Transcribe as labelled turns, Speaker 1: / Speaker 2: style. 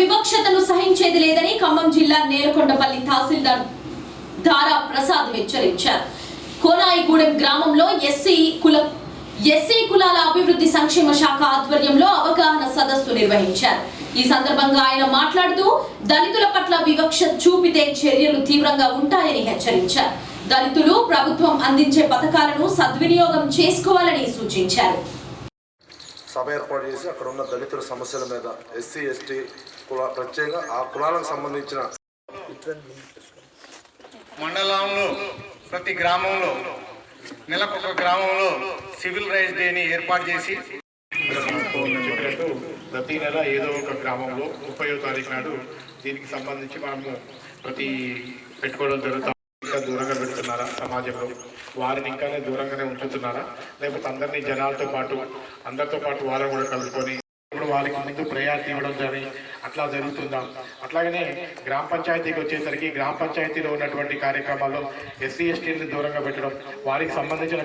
Speaker 1: వివక్షతను సహించేది లేదని ఖమ్మం జిల్లా నేలకొండపల్లి తహసీల్దార్ దారా ప్రసాద్ హెచ్చరించారు. కోనాయిగూడెం గ్రామంలో ఎస్సీ కుల ఎస్సీ కులాల అభివృద్ధి సంక్షేమ శాఖ ఆధ్వర్యంలో అవగాహన సదస్సు నిర్వహించారు. ఈ సందర్భంగా ఆయన మాట్లాడుతూ దళితుల పట్ల వివక్ష చూపితే చర్యలు తీవ్రంగా ఉంటాయని హెచ్చరించారు. దళితులు ప్రభుత్వం అందించే పథకాలను సద్వినియోగం చేసుకోవాలని సూచించారు.
Speaker 2: సభ ఏర్పాటు చేసి అక్కడ ఉన్న దళితుల సమస్యల మీద ఎస్సీ ఎస్టీ కుల ప్రత్యేకంగా ఆ కులాలకు సంబంధించిన
Speaker 3: మండలంలో ప్రతి గ్రామంలో నెలకొక గ్రామంలో సివిల్ రైట్స్ డేని ఏర్పాటు చేసి
Speaker 4: ప్రతి నెల ఏదో ఒక గ్రామంలో ముప్పయో తారీఖు నాడు దీనికి సంబంధించి మనము ప్రతి పెట్టుకోవడం జరుగుతుంది ఇంకా దూరంగా సమాజంలో. వారిని ఇంకానే దూరంగానే ఉంచుతున్నారా? లేకపోతే అందరినీ జనాలతో పాటు అందరితో పాటు వాళ్ళని కూడా కలుపుకొని ఇప్పుడు వాళ్ళకి ముందు ప్రయారిటీ ఇవ్వడం కానీ అట్లా జరుగుతుందా? అట్లాగనే గ్రామ పంచాయతీకి వచ్చేసరికి గ్రామ పంచాయతీలో ఉన్నటువంటి కార్యక్రమాల్లో ఎస్సీ ఎస్టీని దూరంగా పెట్టడం వారికి సంబంధించిన